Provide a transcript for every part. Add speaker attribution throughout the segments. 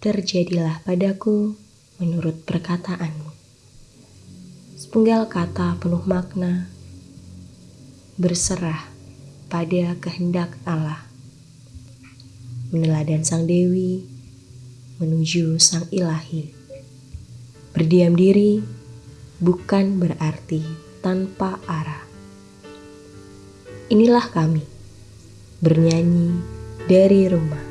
Speaker 1: terjadilah padaku menurut perkataanmu. Sepenggal kata penuh makna, berserah pada kehendak Allah. Meneladan sang Dewi menuju sang ilahi. Berdiam diri bukan berarti tanpa arah. Inilah kami, bernyanyi dari rumah.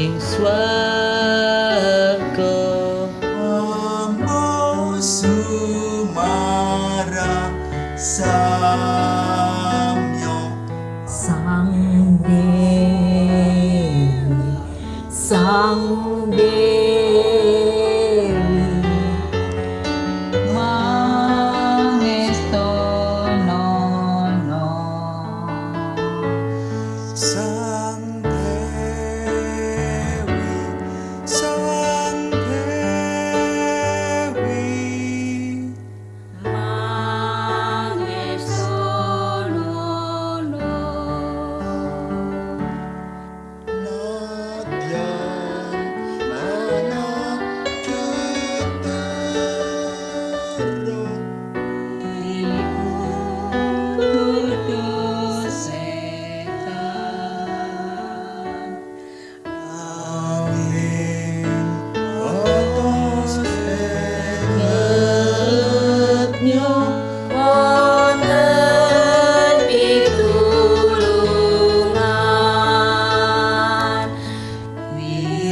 Speaker 2: Ing swarga. Ambo sumara samyo
Speaker 3: sang dewi sang dewi
Speaker 2: sang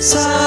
Speaker 2: So.